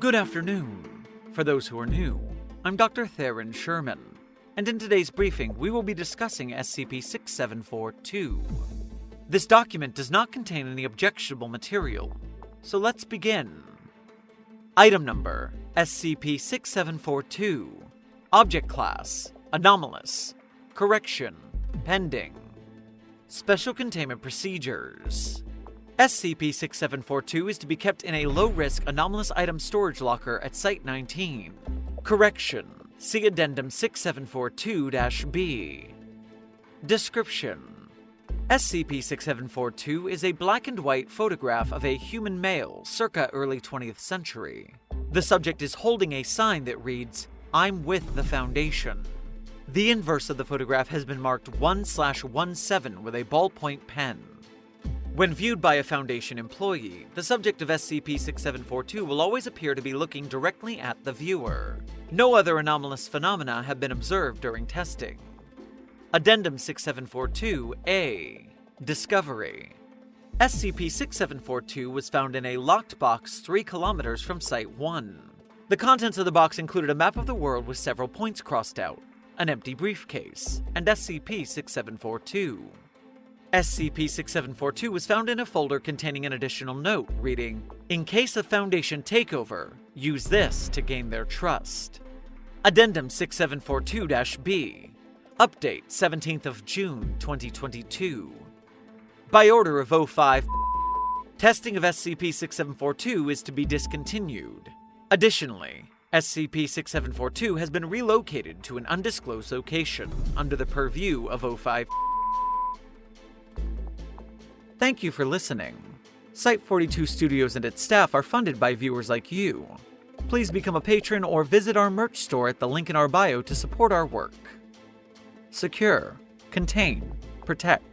Good afternoon. For those who are new, I'm Dr. Theron Sherman, and in today's briefing, we will be discussing SCP 6742. This document does not contain any objectionable material, so let's begin. Item number SCP 6742. Object Class Anomalous. Correction Pending. Special Containment Procedures. SCP 6742 is to be kept in a low risk anomalous item storage locker at Site 19. Correction See Addendum 6742 B. Description SCP 6742 is a black and white photograph of a human male circa early 20th century. The subject is holding a sign that reads, I'm with the Foundation. The inverse of the photograph has been marked 1 17 with a ballpoint pen. When viewed by a Foundation employee, the subject of SCP-6742 will always appear to be looking directly at the viewer. No other anomalous phenomena have been observed during testing. Addendum 6742-A Discovery SCP-6742 was found in a locked box 3 kilometers from Site 1. The contents of the box included a map of the world with several points crossed out, an empty briefcase, and SCP-6742. SCP-6742 was found in a folder containing an additional note reading, In case of Foundation takeover, use this to gain their trust. Addendum 6742-B Update 17th of June 2022 By order of O5 Testing of SCP-6742 is to be discontinued. Additionally, SCP-6742 has been relocated to an undisclosed location under the purview of O5 Thank you for listening. Site 42 Studios and its staff are funded by viewers like you. Please become a patron or visit our merch store at the link in our bio to support our work. Secure, contain, protect.